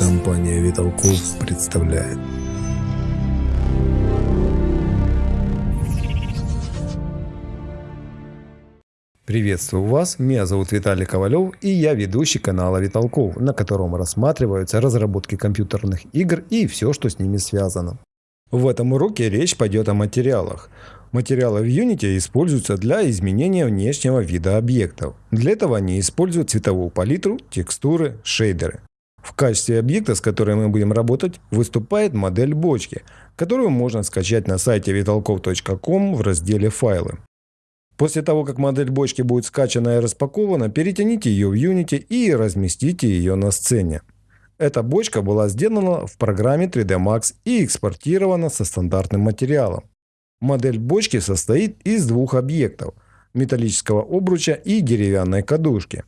Компания Виталков представляет. Приветствую вас, меня зовут Виталий Ковалев и я ведущий канала Виталков, на котором рассматриваются разработки компьютерных игр и все, что с ними связано. В этом уроке речь пойдет о материалах. Материалы в Unity используются для изменения внешнего вида объектов. Для этого они используют цветовую палитру, текстуры, шейдеры. В качестве объекта, с которым мы будем работать, выступает модель бочки, которую можно скачать на сайте vitalkov.com в разделе «Файлы». После того, как модель бочки будет скачана и распакована, перетяните ее в Unity и разместите ее на сцене. Эта бочка была сделана в программе 3D Max и экспортирована со стандартным материалом. Модель бочки состоит из двух объектов – металлического обруча и деревянной кадушки.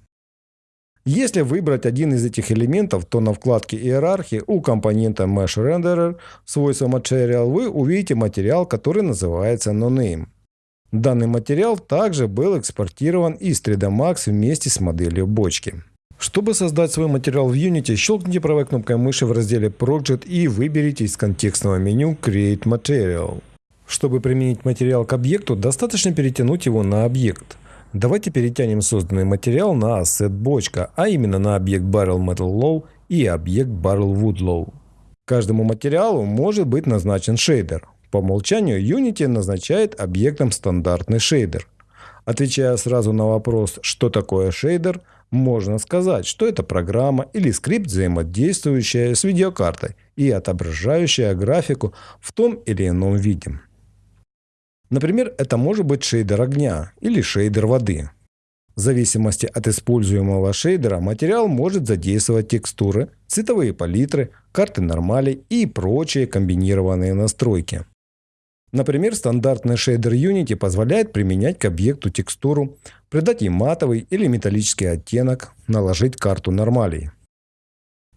Если выбрать один из этих элементов, то на вкладке иерархии у компонента Mesh Renderer свойства Material вы увидите материал, который называется NoName. Данный материал также был экспортирован из 3D Max вместе с моделью бочки. Чтобы создать свой материал в Unity, щелкните правой кнопкой мыши в разделе Project и выберите из контекстного меню Create Material. Чтобы применить материал к объекту, достаточно перетянуть его на объект. Давайте перетянем созданный материал на ассет бочка, а именно на объект Barrel Metal Low и объект Barrel Wood Low. Каждому материалу может быть назначен шейдер. По умолчанию Unity назначает объектом стандартный шейдер. Отвечая сразу на вопрос, что такое шейдер, можно сказать, что это программа или скрипт, взаимодействующая с видеокартой и отображающая графику в том или ином виде. Например, это может быть шейдер огня или шейдер воды. В зависимости от используемого шейдера материал может задействовать текстуры, цветовые палитры, карты нормалей и прочие комбинированные настройки. Например, стандартный шейдер Unity позволяет применять к объекту текстуру, придать ей матовый или металлический оттенок, наложить карту нормалей.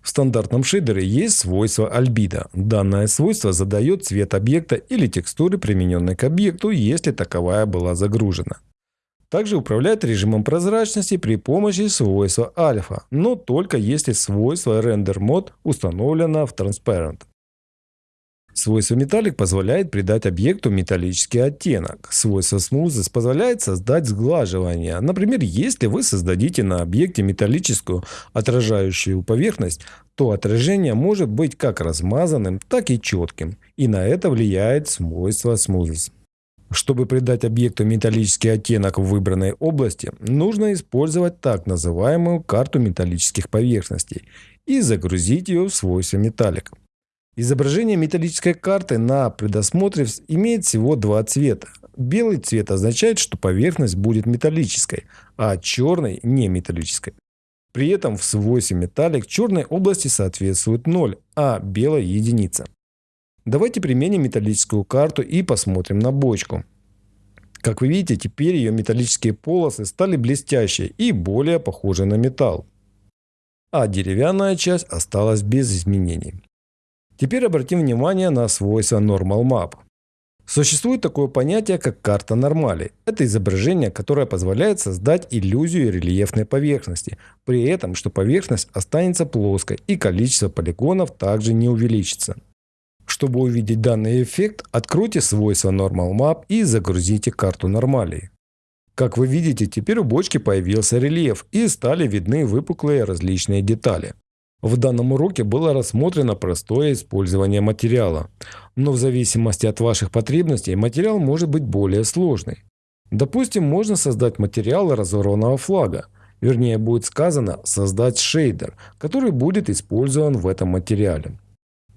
В стандартном шейдере есть свойство альбидо. Данное свойство задает цвет объекта или текстуры, примененной к объекту, если таковая была загружена. Также управляет режимом прозрачности при помощи свойства альфа, но только если свойство render mode установлено в transparent. Свойство металлик позволяет придать объекту металлический оттенок. Свойство smoothness позволяет создать сглаживание. Например, если вы создадите на объекте металлическую отражающую поверхность, то отражение может быть как размазанным, так и четким. И на это влияет свойство smoothness. Чтобы придать объекту металлический оттенок в выбранной области, нужно использовать так называемую карту металлических поверхностей и загрузить ее в свойство металлик. Изображение металлической карты на предосмотре имеет всего два цвета. Белый цвет означает, что поверхность будет металлической, а черный – не металлической. При этом в свойстве металлик черной области соответствует 0, а белой – единица. Давайте применим металлическую карту и посмотрим на бочку. Как вы видите, теперь ее металлические полосы стали блестящие и более похожи на металл. А деревянная часть осталась без изменений. Теперь обратим внимание на свойства Normal Map. Существует такое понятие, как карта нормали. Это изображение, которое позволяет создать иллюзию рельефной поверхности, при этом, что поверхность останется плоской и количество полигонов также не увеличится. Чтобы увидеть данный эффект, откройте свойства Normal Map и загрузите карту нормалии. Как вы видите, теперь у бочки появился рельеф и стали видны выпуклые различные детали. В данном уроке было рассмотрено простое использование материала, но в зависимости от ваших потребностей материал может быть более сложный. Допустим, можно создать материал разорванного флага, вернее будет сказано создать шейдер, который будет использован в этом материале.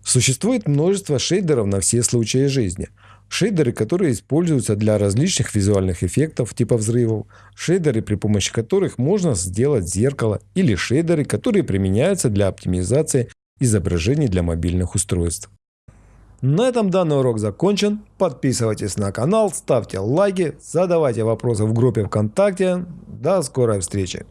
Существует множество шейдеров на все случаи жизни – Шейдеры, которые используются для различных визуальных эффектов типа взрывов, шейдеры, при помощи которых можно сделать зеркало, или шейдеры, которые применяются для оптимизации изображений для мобильных устройств. На этом данный урок закончен. Подписывайтесь на канал, ставьте лайки, задавайте вопросы в группе ВКонтакте. До скорой встречи!